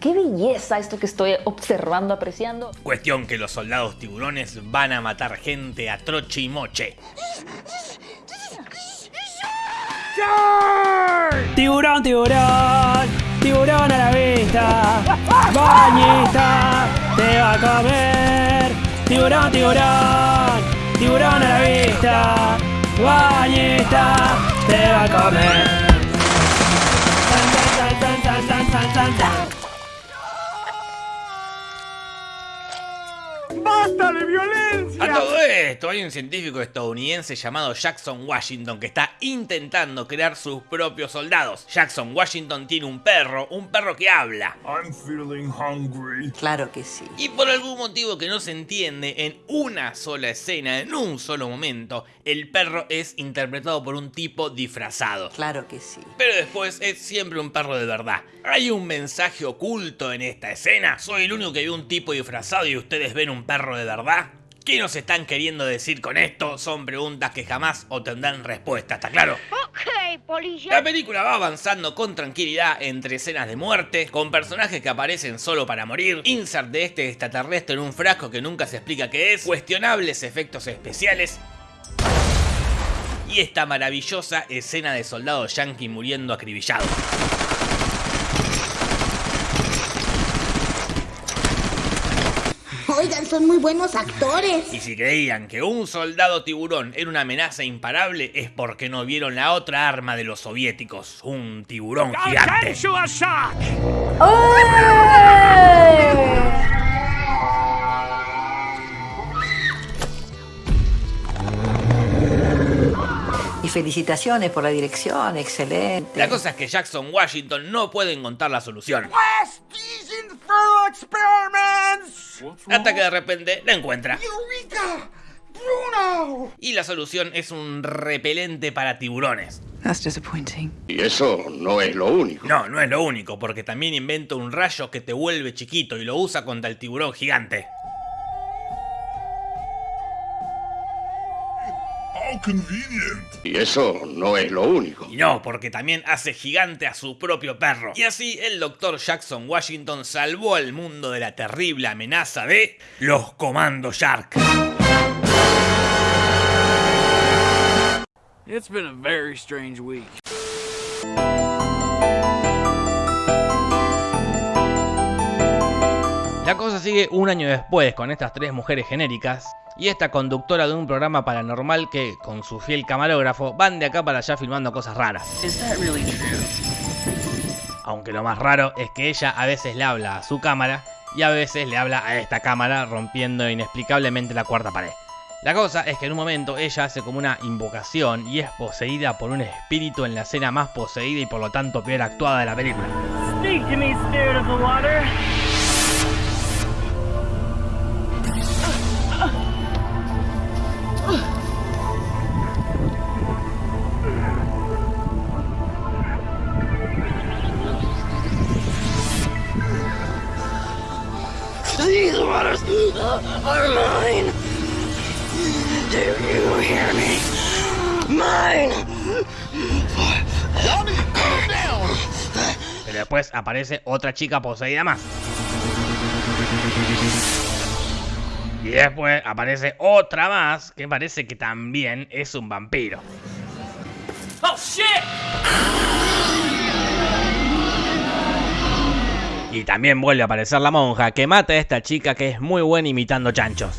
Qué belleza esto que estoy observando, apreciando. Cuestión que los soldados tiburones van a matar gente a troche y moche. Tiburón, tiburón, tiburón a la vista. Bañista, te va a comer. Tiburón, tiburón, tiburón a la vista. Bañista, te va a comer. ¡Basta de violencia! Todo esto, hay un científico estadounidense llamado Jackson Washington que está intentando crear sus propios soldados. Jackson Washington tiene un perro, un perro que habla. I'm feeling hungry. Claro que sí. Y por algún motivo que no se entiende, en una sola escena, en un solo momento, el perro es interpretado por un tipo disfrazado. Claro que sí. Pero después es siempre un perro de verdad. ¿Hay un mensaje oculto en esta escena? ¿Soy el único que vio un tipo disfrazado y ustedes ven un perro de verdad? ¿Qué nos están queriendo decir con esto? Son preguntas que jamás obtendrán respuesta, ¿está claro? Ok, policía. La película va avanzando con tranquilidad entre escenas de muerte, con personajes que aparecen solo para morir, insert de este extraterrestre en un frasco que nunca se explica qué es, cuestionables efectos especiales y esta maravillosa escena de soldados yankee muriendo acribillados. Oigan, son muy buenos actores. Y si creían que un soldado tiburón era una amenaza imparable es porque no vieron la otra arma de los soviéticos, un tiburón gigante. Y felicitaciones por la dirección, excelente. La cosa es que Jackson Washington no puede encontrar la solución. Hasta que de repente la encuentra. Y la solución es un repelente para tiburones. That's disappointing. Y eso no es lo único. No, no es lo único, porque también inventa un rayo que te vuelve chiquito y lo usa contra el tiburón gigante. Convenient. Y eso no es lo único. Y no, porque también hace gigante a su propio perro. Y así el Dr. Jackson Washington salvó al mundo de la terrible amenaza de los Comandos Shark. It's been a very strange week. La cosa sigue un año después con estas tres mujeres genéricas y esta conductora de un programa paranormal que, con su fiel camarógrafo, van de acá para allá filmando cosas raras. Aunque lo más raro es que ella a veces le habla a su cámara y a veces le habla a esta cámara rompiendo inexplicablemente la cuarta pared. La cosa es que en un momento ella hace como una invocación y es poseída por un espíritu en la escena más poseída y por lo tanto peor actuada de la película. Are mine. Do you hear me? Mine. calm down. Pero después aparece otra chica poseída más. Y después aparece otra más que parece que también es un vampiro. Oh shit! Y también vuelve a aparecer la monja que mata a esta chica que es muy buena imitando chanchos.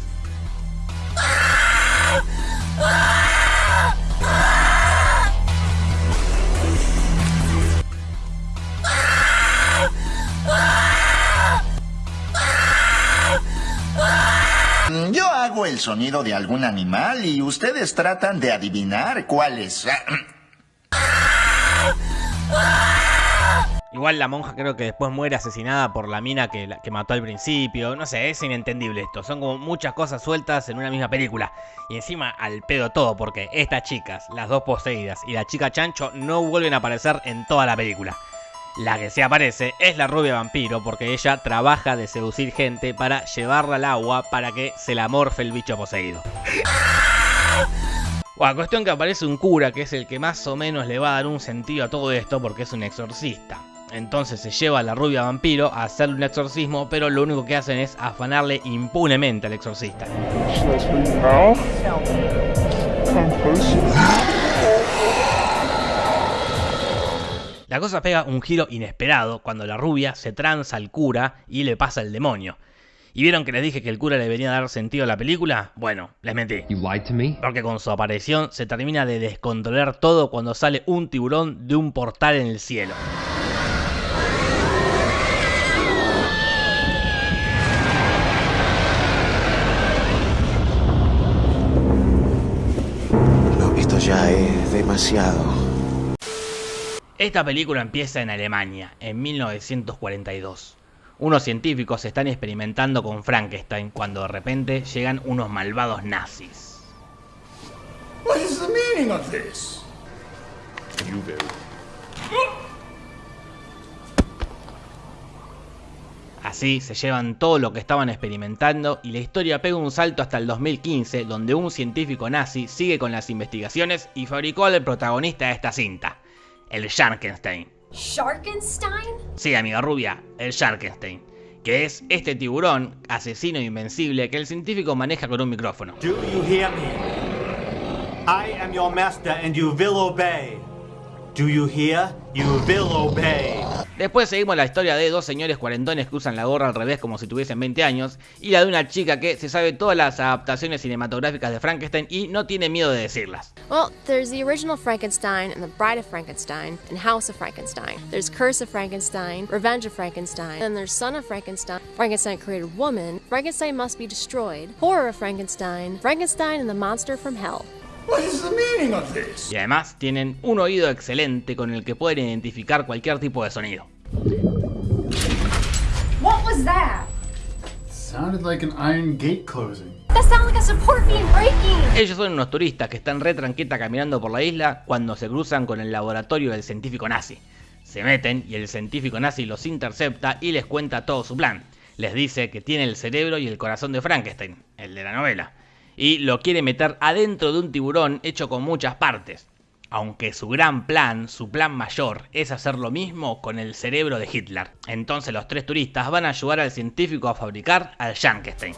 Yo hago el sonido de algún animal y ustedes tratan de adivinar cuál es. Igual la monja creo que después muere asesinada por la mina que, que mató al principio. No sé, es inentendible esto. Son como muchas cosas sueltas en una misma película. Y encima al pedo todo porque estas chicas, las dos poseídas y la chica chancho no vuelven a aparecer en toda la película. La que se aparece es la rubia vampiro porque ella trabaja de seducir gente para llevarla al agua para que se la morfe el bicho poseído. Bueno, cuestión que aparece un cura que es el que más o menos le va a dar un sentido a todo esto porque es un exorcista. Entonces se lleva a la rubia vampiro a hacerle un exorcismo, pero lo único que hacen es afanarle impunemente al exorcista. La cosa pega un giro inesperado cuando la rubia se tranza al cura y le pasa el demonio. ¿Y vieron que les dije que el cura le venía a dar sentido a la película? Bueno, les mentí. Porque con su aparición se termina de descontrolar todo cuando sale un tiburón de un portal en el cielo. Demasiado. Esta película empieza en Alemania, en 1942. Unos científicos están experimentando con Frankenstein cuando de repente llegan unos malvados nazis. What is the meaning of this? You Así se llevan todo lo que estaban experimentando y la historia pega un salto hasta el 2015 donde un científico nazi sigue con las investigaciones y fabricó al protagonista de esta cinta, el Sharkenstein. Sharkenstein? Sí, amiga rubia, el Sharkenstein, que es este tiburón asesino invencible que el científico maneja con un micrófono. Do you hear me? I am your master and you will obey. Do you hear? You will obey. Después seguimos la historia de dos señores cuarentones que usan la gorra al revés como si tuviesen 20 años y la de una chica que se sabe todas las adaptaciones cinematográficas de Frankenstein y no tiene miedo de decirlas. Well, there's the original Frankenstein and the Bride of Frankenstein and House of Frankenstein. There's Curse of Frankenstein, Revenge of Frankenstein, and there's Son of Frankenstein, Frankenstein created woman, Frankenstein must be destroyed, Horror of Frankenstein, Frankenstein and the Monster from Hell. What is the meaning of this? Y además tienen un oído excelente con el que pueden identificar cualquier tipo de sonido. What was that? Sounded like an iron gate closing. That sounded like a support beam breaking. Ellos son unos turistas que están re tranqueta caminando por la isla cuando se cruzan con el laboratorio del científico nazi. Se meten y el científico nazi los intercepta y les cuenta todo su plan. Les dice que tiene el cerebro y el corazón de Frankenstein, el de la novela, y lo quiere meter adentro de un tiburón hecho con muchas partes. Aunque su gran plan, su plan mayor, es hacer lo mismo con el cerebro de Hitler. Entonces los tres turistas van a ayudar al científico a fabricar al Frankenstein.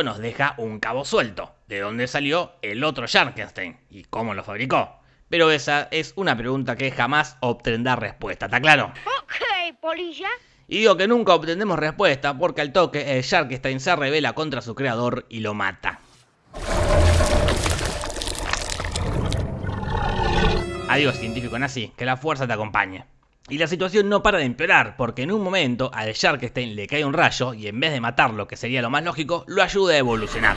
Esto nos deja un cabo suelto. de dónde salió el otro Sharkenstein y cómo lo fabricó. Pero esa es una pregunta que jamás obtendrá respuesta, ¿está claro? Ok, polilla. Y digo que nunca obtendremos respuesta porque al toque el Sharkstein se revela contra su creador y lo mata. Adiós científico nazi, que la fuerza te acompañe. Y la situación no para de empeorar, porque en un momento al Sharkstein le cae un rayo y en vez de matarlo, que sería lo más lógico, lo ayuda a evolucionar.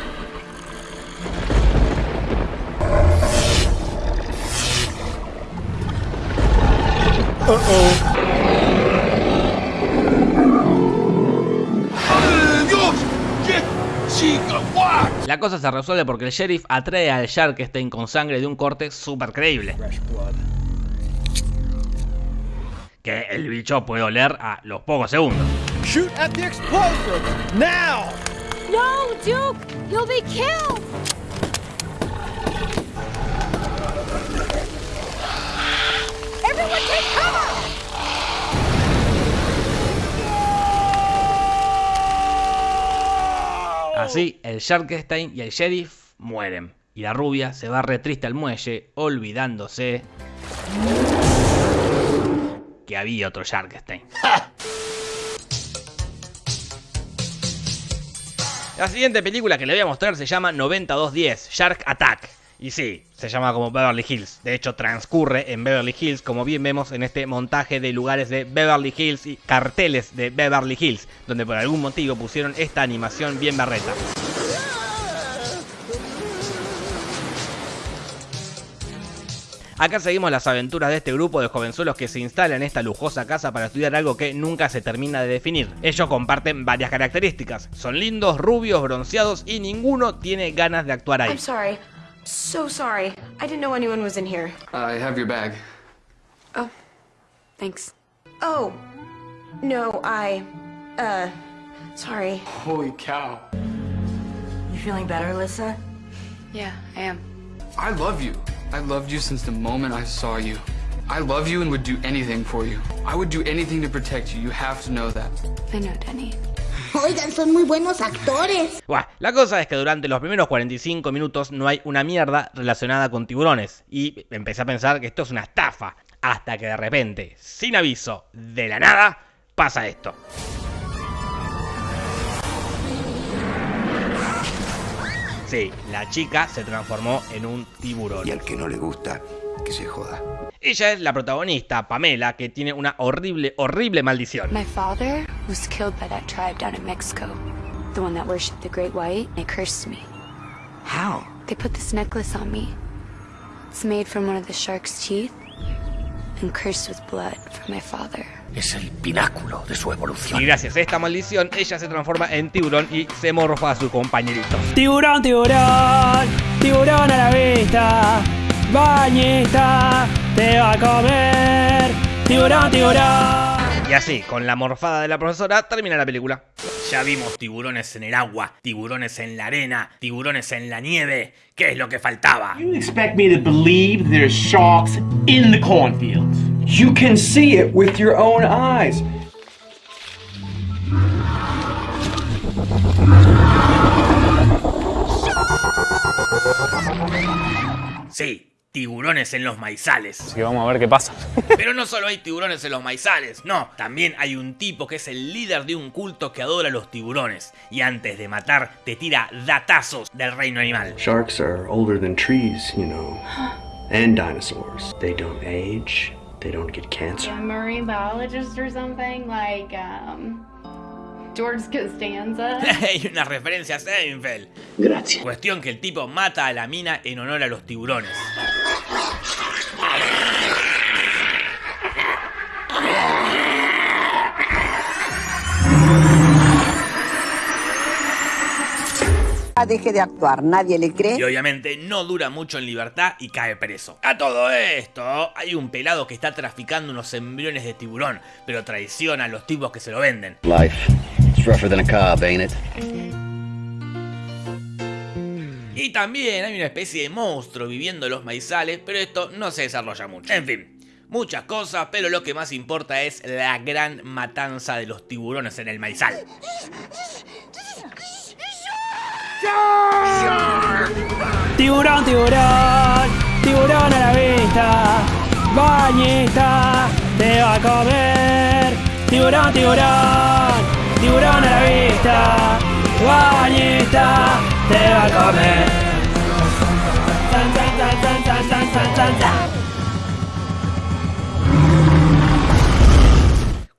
La cosa se resuelve porque el sheriff atrae al Sharkstein con sangre de un corte súper creíble. Que el bicho puede oler a los pocos segundos. Shoot at the explosives! Now! No, Duke! You'll be killed! Everyone take cover! Así, el Sharkstein y el sheriff mueren. Y la rubia se va re triste al muelle, olvidándose que había otro Sharkstein. La siguiente película que le voy a mostrar se llama 9210, Shark Attack. Y sí, se llama como Beverly Hills. De hecho, transcurre en Beverly Hills, como bien vemos en este montaje de lugares de Beverly Hills y carteles de Beverly Hills, donde por algún motivo pusieron esta animación bien berreta. Acá seguimos las aventuras de este grupo de jovenzuelos que se instala en esta lujosa casa para estudiar algo que nunca se termina de definir. Ellos comparten varias características. Son lindos, rubios, bronceados y ninguno tiene ganas de actuar ahí. I'm sorry. So sorry. I didn't know anyone was in here. I have your bag. Oh, thanks. Oh, no, I. Uh, sorry. Holy cow. You feeling better, Alyssa? Yeah, I am. I love you. I loved you since the moment I saw you. I love you and would do anything for you. I would do anything to protect you. You have to know that. I know, Denny. Oigan, son muy buenos actores. Buah, la cosa es que durante los primeros 45 minutos no hay una mierda relacionada con tiburones. Y empecé a pensar que esto es una estafa. Hasta que de repente, sin aviso, de la nada, pasa esto. Sí, la chica se transformó en un tiburón. Y al que no le gusta, que se joda. Ella es la protagonista, Pamela, que tiene una horrible, horrible maldición. My father was killed by that tribe down in Mexico. The one that worshipped the Great White. They cursed me. How? They put this necklace on me. It's made from one of the shark's teeth and cursed with blood from my father. Es el pináculo de su evolución. Y gracias a esta maldición, ella se transforma en tiburón y se morfa a su compañerito. Tiburón, tiburón, tiburón a la vista. Bañista, te va a comer. Tiburón, tiburón. Y así, con la morfada de la profesora, termina la película. Ya vimos tiburones en el agua, tiburones en la arena, tiburones en la nieve. ¿Qué es lo que faltaba? You expect me to believe there's sharks in the cornfields? You can see it with your own eyes. Sí, tiburones en los maizales. Así que vamos a ver qué pasa. Pero no solo hay tiburones en los maizales, no, también hay un tipo que es el líder de un culto que adora a los tiburones y antes de matar te tira datazos del reino animal. Sharks are older than trees, you know, and dinosaurs. They don't age, they don't get cancer. a marine biologist or something like um George Costanza. Hay una referencia a Seinfeld. Gracias. Cuestión que el tipo mata a la mina en honor a los tiburones. Deje de actuar, nadie le cree. Y obviamente no dura mucho en libertad y cae preso. A todo esto, hay un pelado que está traficando unos embriones de tiburón, pero traiciona a los tipos que se lo venden. Life. It's rougher than a cob, ain't it? Y también hay una especie de monstruo viviendo en los maizales, pero esto no se desarrolla mucho. En fin, muchas cosas, pero lo que más importa es la gran matanza de los tiburones en el maizal. Shark! Tiburón, tiburón, tiburón a la vista. Bañista, te va a comer. Tiburón, tiburón, dura nella vita ogni te va come.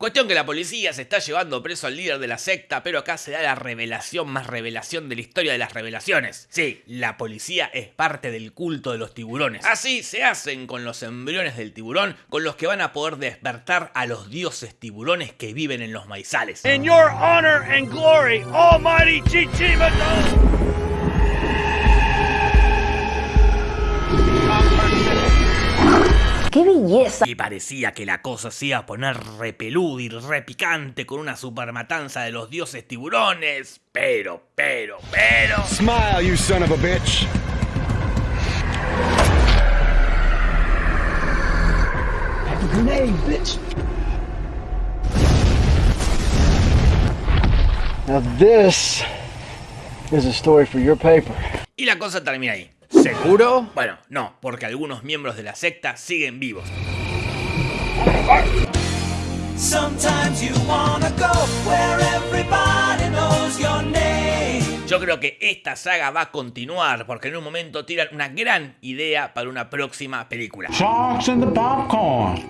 Cuestión que la policía se está llevando preso al líder de la secta, pero acá se da la revelación más revelación de la historia de las revelaciones. Sí, la policía es parte del culto de los tiburones. Así se hacen con los embriones del tiburón, con los que van a poder despertar a los dioses tiburones que viven en los maizales. In your honor and glory, Almighty Chichimato. ¡Qué belleza! Y parecía que la cosa se iba a poner repeluda y repicante con una super matanza de los dioses tiburones. Pero, pero, pero. Smile, you son of a bitch. Grenade, bitch. Now this is a story for your paper. Y la cosa termina ahí. ¿Seguro? Bueno, no, porque algunos miembros de la secta siguen vivos. Yo creo que esta saga va a continuar porque en un momento tiran una gran idea para una próxima película. Sharks in the popcorn.